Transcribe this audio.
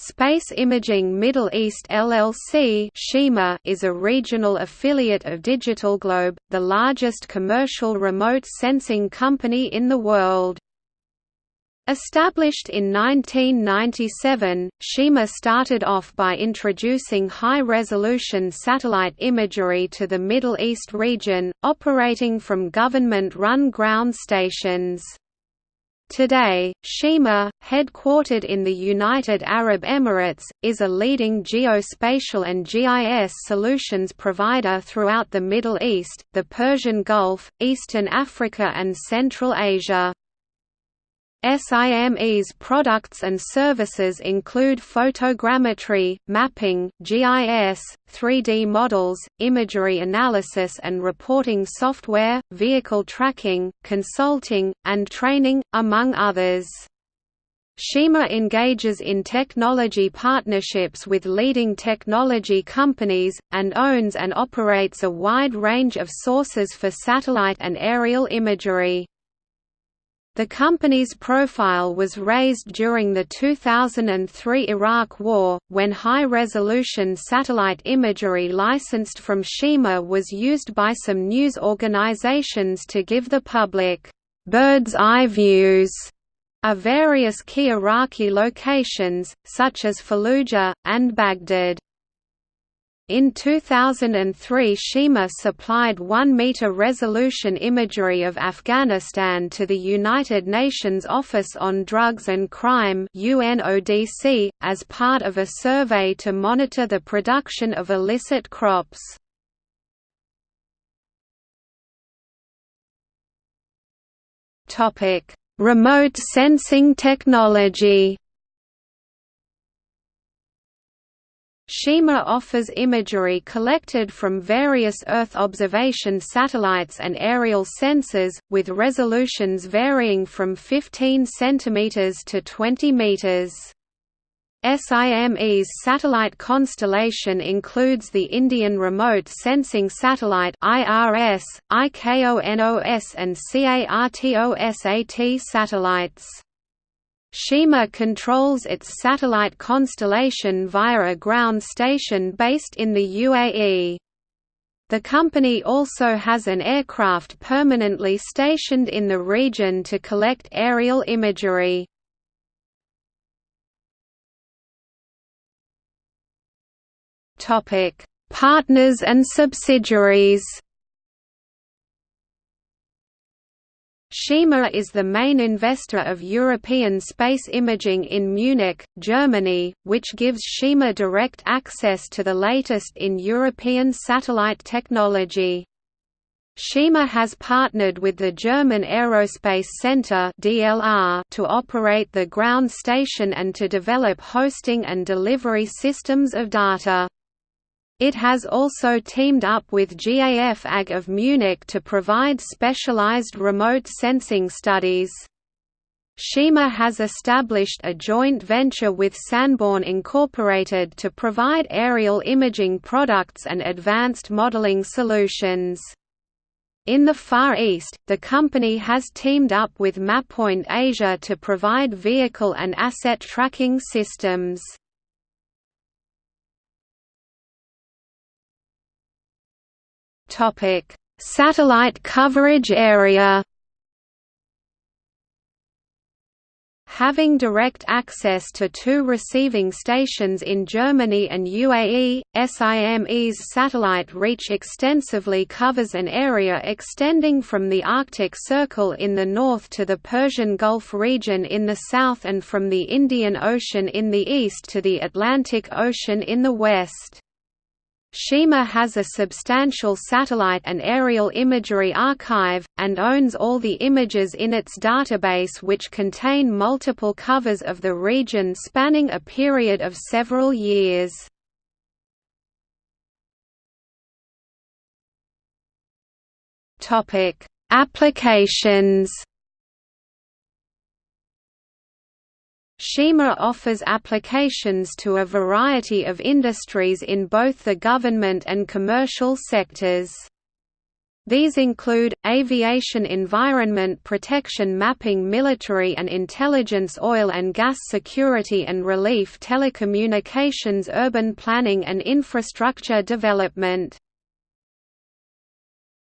Space Imaging Middle East LLC is a regional affiliate of DigitalGlobe, the largest commercial remote sensing company in the world. Established in 1997, Shima started off by introducing high-resolution satellite imagery to the Middle East region, operating from government-run ground stations. Today, Shima, headquartered in the United Arab Emirates, is a leading geospatial and GIS solutions provider throughout the Middle East, the Persian Gulf, Eastern Africa and Central Asia. SIME's products and services include photogrammetry, mapping, GIS, 3D models, imagery analysis and reporting software, vehicle tracking, consulting, and training, among others. Shima engages in technology partnerships with leading technology companies, and owns and operates a wide range of sources for satellite and aerial imagery. The company's profile was raised during the 2003 Iraq War, when high-resolution satellite imagery licensed from Shima was used by some news organizations to give the public bird's-eye views of various key Iraqi locations, such as Fallujah, and Baghdad. In 2003 Shima supplied 1-meter resolution imagery of Afghanistan to the United Nations Office on Drugs and Crime UNODC, as part of a survey to monitor the production of illicit crops. Remote sensing technology Shima offers imagery collected from various Earth observation satellites and aerial sensors, with resolutions varying from 15 cm to 20 meters. SIME's satellite constellation includes the Indian Remote Sensing Satellite IRS, IKONOS and CARTOSAT satellites. Shima controls its satellite constellation via a ground station based in the UAE. The company also has an aircraft permanently stationed in the region to collect aerial imagery. Partners and subsidiaries Shima is the main investor of European space imaging in Munich, Germany, which gives Shima direct access to the latest in European satellite technology. Shima has partnered with the German Aerospace Center to operate the ground station and to develop hosting and delivery systems of data. It has also teamed up with GAF AG of Munich to provide specialized remote sensing studies. Shima has established a joint venture with Sanborn Incorporated to provide aerial imaging products and advanced modeling solutions. In the Far East, the company has teamed up with MapPoint Asia to provide vehicle and asset tracking systems. Topic: Satellite coverage area. Having direct access to two receiving stations in Germany and UAE, SIME's satellite reach extensively covers an area extending from the Arctic Circle in the north to the Persian Gulf region in the south and from the Indian Ocean in the east to the Atlantic Ocean in the west. Shima has a substantial satellite and aerial imagery archive, and owns all the images in its database which contain multiple covers of the region spanning a period of several years. Applications Shima offers applications to a variety of industries in both the government and commercial sectors. These include, aviation environment protection mapping military and intelligence oil and gas security and relief telecommunications urban planning and infrastructure development.